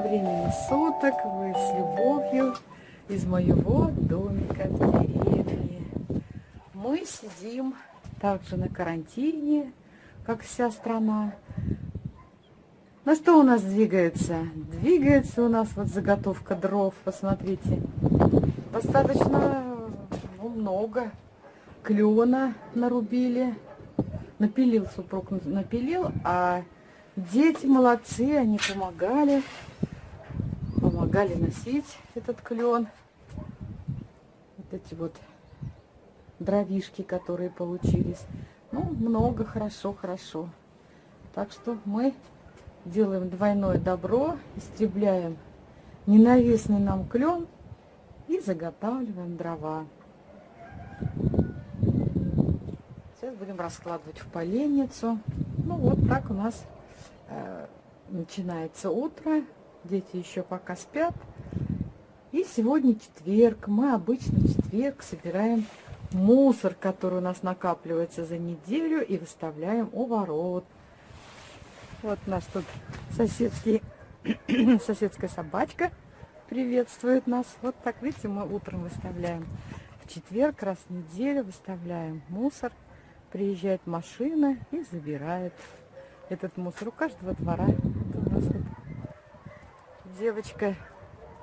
Времени суток, вы с любовью из моего домика в деревне. Мы сидим также на карантине, как вся страна. Ну что у нас двигается? Двигается у нас вот заготовка дров, посмотрите. Достаточно ну, много. Клена нарубили. Напилил супруг, напилил, а Дети молодцы, они помогали. Помогали носить этот клен. Вот эти вот дровишки, которые получились. Ну, много, хорошо, хорошо. Так что мы делаем двойное добро, истребляем ненавистный нам клен и заготавливаем дрова. Сейчас будем раскладывать в поленницу. Ну, вот так у нас Э, начинается утро, дети еще пока спят. И сегодня четверг. Мы обычно четверг собираем мусор, который у нас накапливается за неделю, и выставляем у ворот. Вот наш тут соседский, соседская собачка приветствует нас. Вот так, видите, мы утром выставляем. В четверг раз в неделю выставляем мусор. Приезжает машина и забирает этот мусор у каждого двора. Девочка,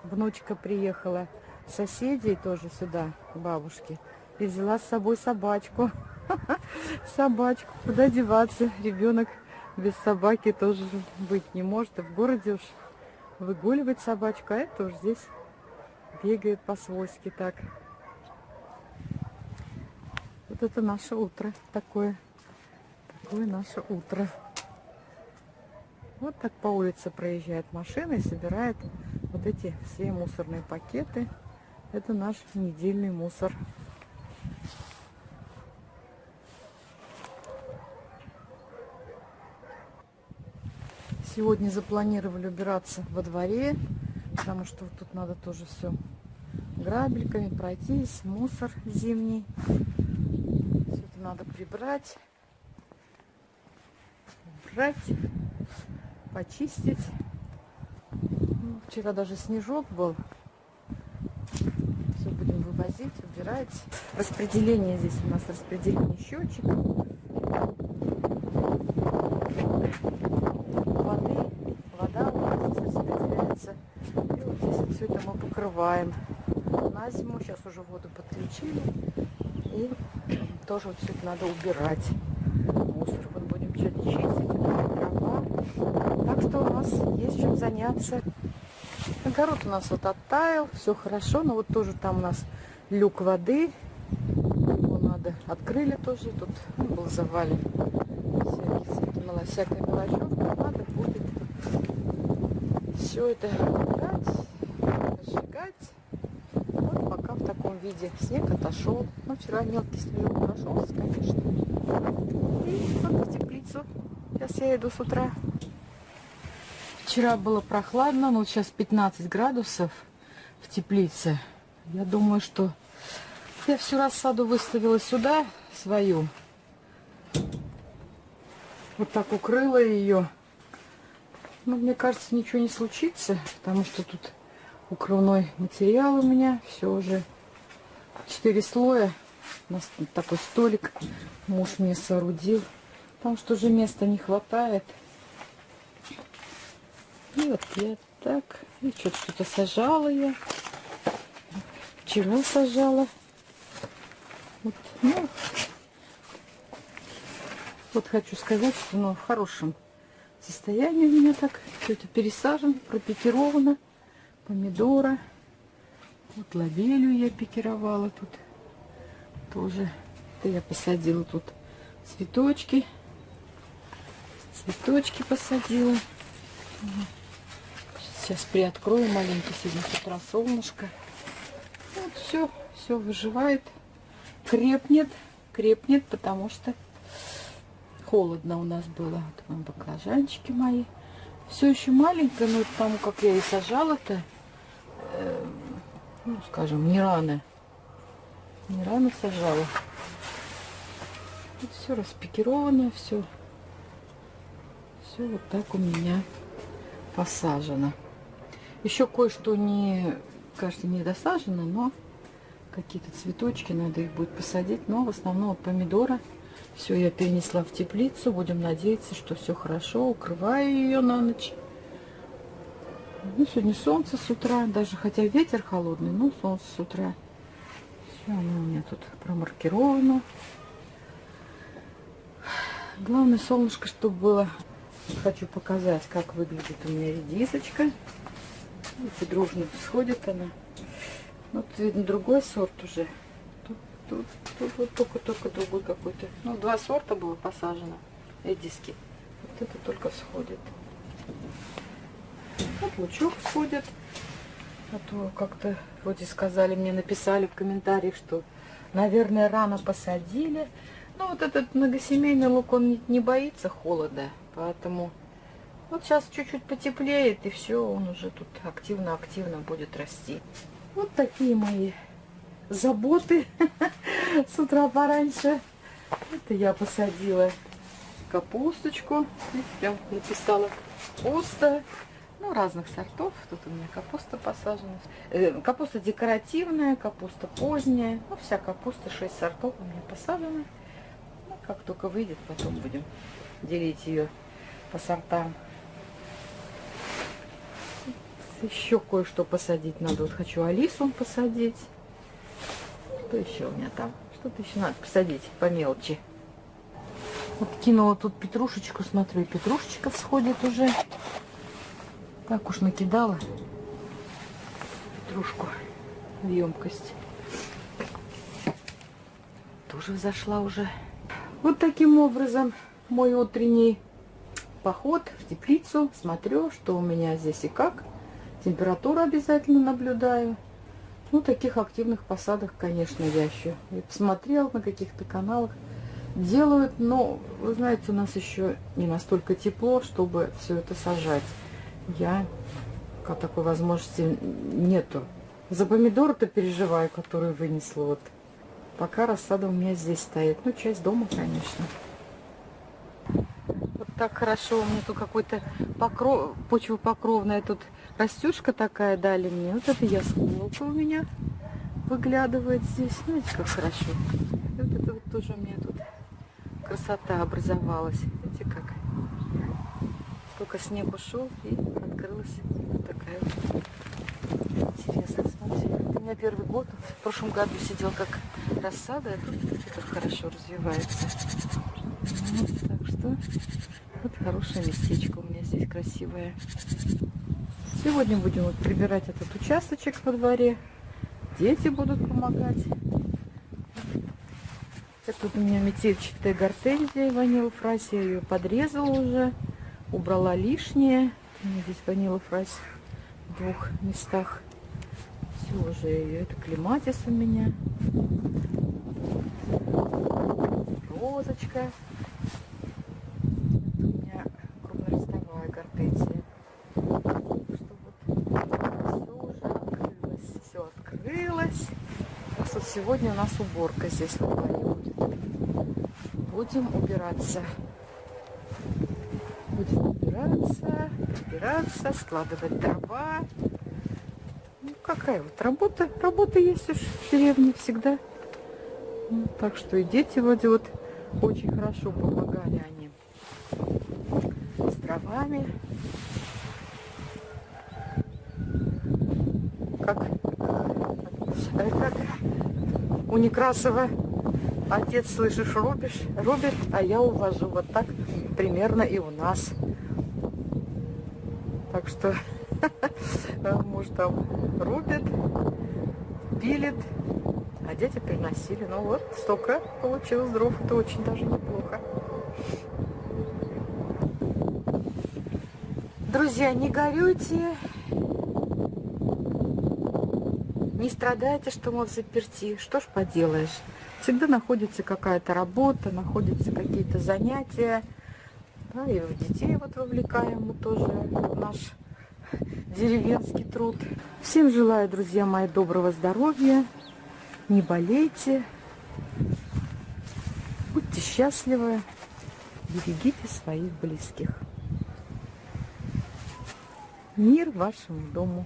внучка приехала, соседей тоже сюда, бабушки, и взяла с собой собачку. Собачку, куда деваться? Ребенок без собаки тоже быть не может. И в городе уж выгуливать собачку, а это уж здесь бегает по-свойски так. Вот это наше утро такое. Такое наше утро. Вот так по улице проезжает машина и собирает вот эти все мусорные пакеты. Это наш недельный мусор. Сегодня запланировали убираться во дворе, потому что тут надо тоже все грабельками пройтись, мусор зимний. Все это надо прибрать, убрать почистить. Ну, вчера даже снежок был. Все будем вывозить, убирать. Распределение здесь у нас распределение счетчиков. Воды, вода у нас здесь распределяется. И вот здесь вот все это мы покрываем. На зиму сейчас уже воду подключили. И тоже вот все это надо убирать. Мусор вот будем чистить. Так что у нас есть чем заняться. Огород у нас вот оттаял, все хорошо, но вот тоже там у нас люк воды. Его надо, открыли тоже, тут был завален всякий, всякая мелочевка. Надо будет все это убрать, сжигать. Вот пока в таком виде. Снег отошел. Ну, вчера мелкий снег прошелся, конечно. И вот в теплицу. Сейчас я иду с утра. Вчера было прохладно, но сейчас 15 градусов в теплице. Я думаю, что я всю рассаду выставила сюда, свою. Вот так укрыла ее. Но мне кажется, ничего не случится, потому что тут укрывной материал у меня. Все уже 4 слоя. У нас такой столик муж мне соорудил. Потому что уже места не хватает. И вот я так. И что-то сажала я. Вчера сажала. Вот, ну, вот хочу сказать, что ну, в хорошем состоянии у меня так. Все это пересажено, пропикировано. Помидора. Вот лавелю я пикировала тут. Тоже. Это я посадила тут цветочки. Цветочки посадила. Сейчас приоткрою маленько. Сегодня с утра солнышко. Вот все, все выживает. Крепнет, крепнет, потому что холодно у нас было. Вот вам баклажанчики мои. Все еще маленькое, но потому как я и сажала-то, э, ну, скажем, не рано. Не рано сажала. Вот все распикировано, все. Все вот так у меня посажено. Еще кое-что не, кажется, не досажено, но какие-то цветочки, надо их будет посадить. Но в основном вот помидоры. Все, я перенесла в теплицу. Будем надеяться, что все хорошо. Укрываю ее на ночь. Ну, сегодня солнце с утра, даже хотя ветер холодный, но солнце с утра. Все, оно у меня тут промаркировано. Главное солнышко, чтобы было. Хочу показать, как выглядит у меня редисочка. Видите, дружно всходит она. Вот видно другой сорт уже. Тут, тут, тут вот только-только другой какой-то. Ну, два сорта было посажено редиски. Вот это только всходит. Вот лучок всходит. А то как-то вроде сказали, мне написали в комментариях, что, наверное, рано посадили. Ну, вот этот многосемейный лук, он не боится холода, поэтому вот сейчас чуть-чуть потеплеет, и все, он уже тут активно-активно будет расти. Вот такие мои заботы с утра пораньше. Это я посадила капусточку, прям написала капуста. Ну, разных сортов. Тут у меня капуста посажена. Э, капуста декоративная, капуста поздняя. Ну, вся капуста, 6 сортов у меня посажена. Ну, как только выйдет, потом будем делить ее по сортам. Еще кое-что посадить надо. Вот хочу алису посадить. Что еще у меня там? Что-то еще надо посадить по мелочи. Вот кинула тут петрушечку, смотрю, петрушечка всходит уже. Так уж накидала петрушку в емкость. Тоже взошла уже. Вот таким образом мой утренний поход в теплицу. Смотрю, что у меня здесь и как. Температуру обязательно наблюдаю. Ну, таких активных посадок, конечно, я еще и посмотрел на каких-то каналах. Делают, но, вы знаете, у нас еще не настолько тепло, чтобы все это сажать я как такой возможности нету. За помидоры-то переживаю, которые вынесла. Вот. Пока рассада у меня здесь стоит. Ну, часть дома, конечно. Так хорошо. У меня тут какой-то покров, почвопокровная тут растюшка такая дали мне. Вот это ясколка у меня выглядывает здесь. Знаете, как хорошо. И вот это вот тоже у меня тут красота образовалась. Видите, как? Только снег ушел и открылась вот такая вот. Интересно, смотрите. Это у меня первый год. В прошлом году сидел как рассада, а это хорошо развивается. Вот, так что хорошее местечко у меня здесь красивое. Сегодня будем вот прибирать этот участочек во дворе. Дети будут помогать. Это у меня метельчатая гортензия Vanille Fraise. Я ее подрезала уже убрала лишнее. У меня здесь Vanille Fraise в двух местах. Все уже ее. Это клематис у меня. Розочка. Это у меня крупнолистовая гортензия. Что вот все уже открылось. Все открылось. Вот сегодня у нас уборка здесь в будет. Будем убираться будем убираться, убираться, складывать дрова. Ну, какая вот работа, работа есть уж в деревне всегда. Ну, так что и дети вроде вот очень хорошо помогали они с дровами. Как, э, как у Некрасова отец, слышишь, рубишь, рубит, а я увожу. Вот так примерно и у нас. Так что муж там рубит, пилит, а дети приносили. Ну вот, столько получилось дров. Это очень даже неплохо. Друзья, не горюйте, не страдайте, что мы в заперти. Что ж поделаешь. Всегда находится какая-то работа, находятся какие-то занятия. Да, и в детей вот вовлекаем мы тоже наш деревенский труд. Всем желаю, друзья мои, доброго здоровья. Не болейте. Будьте счастливы. Берегите своих близких. Мир вашему дому.